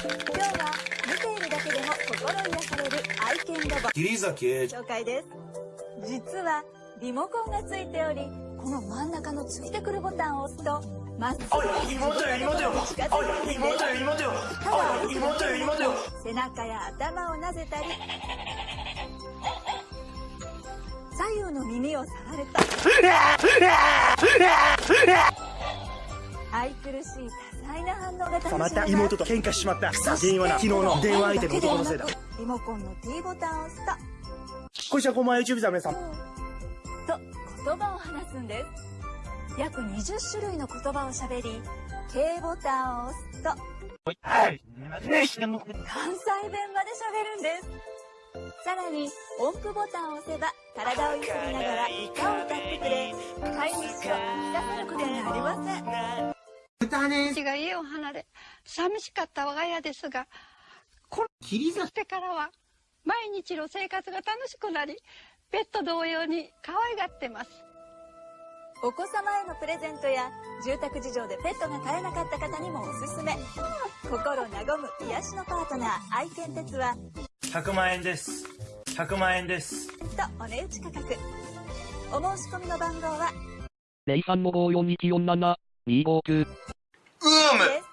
今日は見ているだけでも心癒される愛犬ロボ。紹介です。実はリモコンがついておりこの真ん中のついてくるボタンを押すとまっすぐ妹よ妹よ。妹よ妹よ。妹よ妹よ。背中や頭をなぜたり左右の耳を触ると愛くるしい多彩な反応が楽しめまた妹と喧嘩しちまった。そして原因はな昨日の電話相手の男のせいだ。だリモコンの T ボタンを押すと。こんにちはこんばんは YouTube さん皆さん。と言葉を話すんです。約20種類の言葉をしゃべり K ボタンを押すと。はい。関西弁までしゃべるんですさらに音符ボタンを押せば体を揺すりながら歌を歌ってくれ飼い。主を引き出せることがありません私が家を離れ寂しかった我が家ですがこれしてからは毎日の生活が楽しくなりペット同様に可愛がってます。お子様へのプレゼントや住宅事情でペットが飼えなかった方にもおすすめ。心和む癒しのパートナー愛犬鉄は100万円です。100万円です。とお値打ち価格。お申し込みの番号は03の54247259です